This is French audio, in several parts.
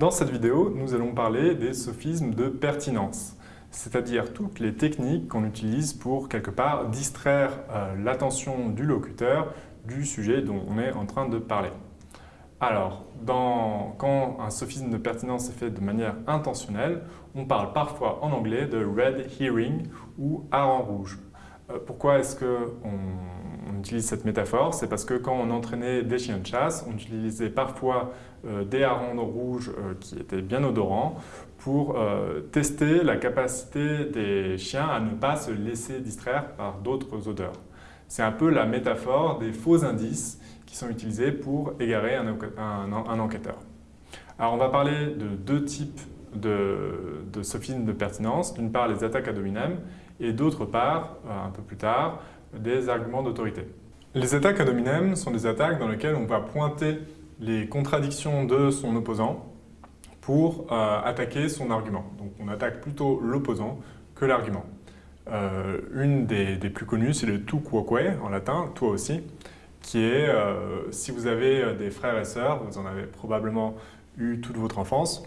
Dans cette vidéo, nous allons parler des sophismes de pertinence, c'est-à-dire toutes les techniques qu'on utilise pour, quelque part, distraire euh, l'attention du locuteur du sujet dont on est en train de parler. Alors, quand un sophisme de pertinence est fait de manière intentionnelle, on parle parfois en anglais de red hearing ou hareng rouge. Euh, pourquoi est-ce qu'on utilise cette métaphore C'est parce que quand on entraînait des chiens de chasse, on utilisait parfois euh, des harengs rouges euh, qui étaient bien odorants pour tester la capacité des chiens à ne pas se laisser distraire par d'autres odeurs. C'est un peu la métaphore des faux indices qui sont utilisés pour égarer un, enquêteur. Alors on va parler de deux types de, de de pertinence. D'une part les attaques à dominem et d'autre part, euh, un peu plus tard, des arguments d'autorité. Les attaques à dominem sont des attaques dans lesquelles on va pointer les contradictions de son opposant pour euh, attaquer son argument. Donc on attaque plutôt l'opposant que l'argument. Euh, une des, plus connues, c'est le tu quoque en latin, toi aussi, qui est, si vous avez des frères et sœurs, vous en avez probablement eu toute votre enfance,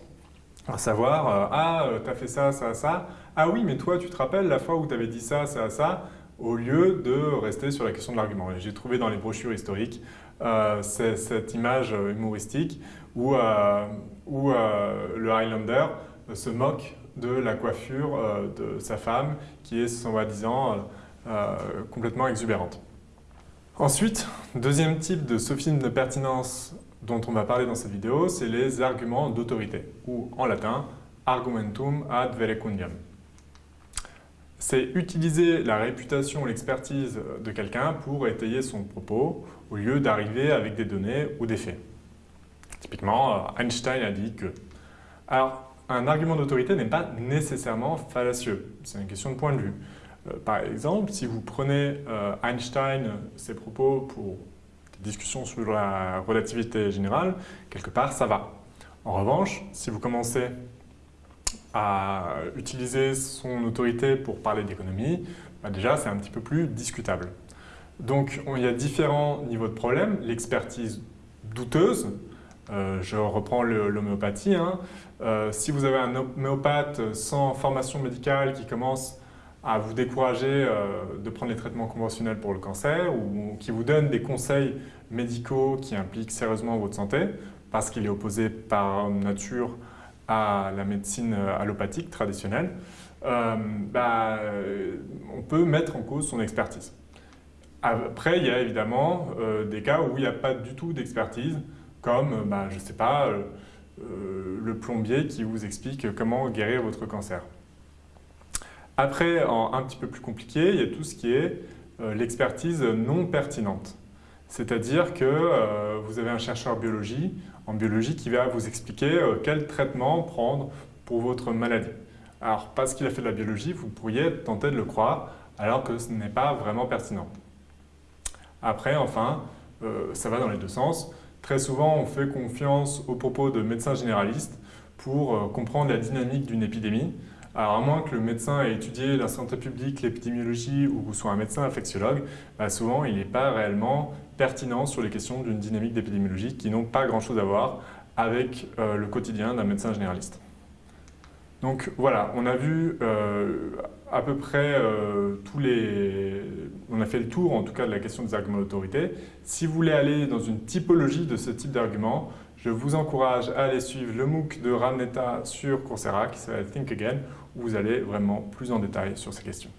à savoir, euh, ah, euh, t'as fait ça, ça, ça, ah oui, mais toi, tu te rappelles la fois où tu avais dit ça, ça, ça, au lieu de rester sur la question de l'argument. J'ai trouvé dans les brochures historiques euh, cette image humoristique où, où le Highlander se moque de la coiffure de sa femme qui est, soi-disant, complètement exubérante. Ensuite, deuxième type de sophisme de pertinence dont on va parler dans cette vidéo, c'est les arguments d'autorité, ou en latin, argumentum ad verecundiam. C'est utiliser la réputation ou l'expertise de quelqu'un pour étayer son propos, au lieu d'arriver avec des données ou des faits. Typiquement, euh, Einstein a dit que... Alors, un argument d'autorité n'est pas nécessairement fallacieux, c'est une question de point de vue. Euh, par exemple, si vous prenez euh, Einstein, ses propos pour discussion sur la relativité générale, quelque part, ça va. En revanche, si vous commencez à utiliser son autorité pour parler d'économie, bah déjà, c'est un petit peu plus discutable. Donc, il y a différents niveaux de problème. L'expertise douteuse, euh, je reprends l'homéopathie. Hein. Euh, si vous avez un homéopathe sans formation médicale qui commence à vous décourager euh, de prendre les traitements conventionnels pour le cancer ou qui vous donne des conseils médicaux qui impliquent sérieusement votre santé parce qu'il est opposé par nature à la médecine allopathique traditionnelle, euh, bah, on peut mettre en cause son expertise. Après, il y a évidemment euh, des cas où il n'y a pas du tout d'expertise, comme, bah, je ne sais pas, le plombier qui vous explique comment guérir votre cancer. Après, un petit peu plus compliqué, il y a tout ce qui est euh, l'expertise non pertinente. C'est-à-dire que euh, vous avez un chercheur biologie, en biologie qui va vous expliquer euh, quel traitement prendre pour votre maladie. Alors, parce qu'il a fait de la biologie, vous pourriez tenter de le croire, alors que ce n'est pas vraiment pertinent. Après, enfin, ça va dans les deux sens. Très souvent, on fait confiance aux propos de médecins généralistes pour comprendre la dynamique d'une épidémie, alors à moins que le médecin ait étudié la santé publique, l'épidémiologie ou soit un médecin infectiologue, bah, souvent il n'est pas réellement pertinent sur les questions d'une dynamique d'épidémiologie qui n'ont pas grand-chose à voir avec euh, le quotidien d'un médecin généraliste. Donc voilà, on a vu euh, à peu près euh, tous les... On a fait le tour en tout cas de la question des arguments d'autorité. Si vous voulez aller dans une typologie de ce type d'argument, je vous encourage à aller suivre le MOOC de Ramneta sur Coursera qui s'appelle Think Again où vous allez vraiment plus en détail sur ces questions.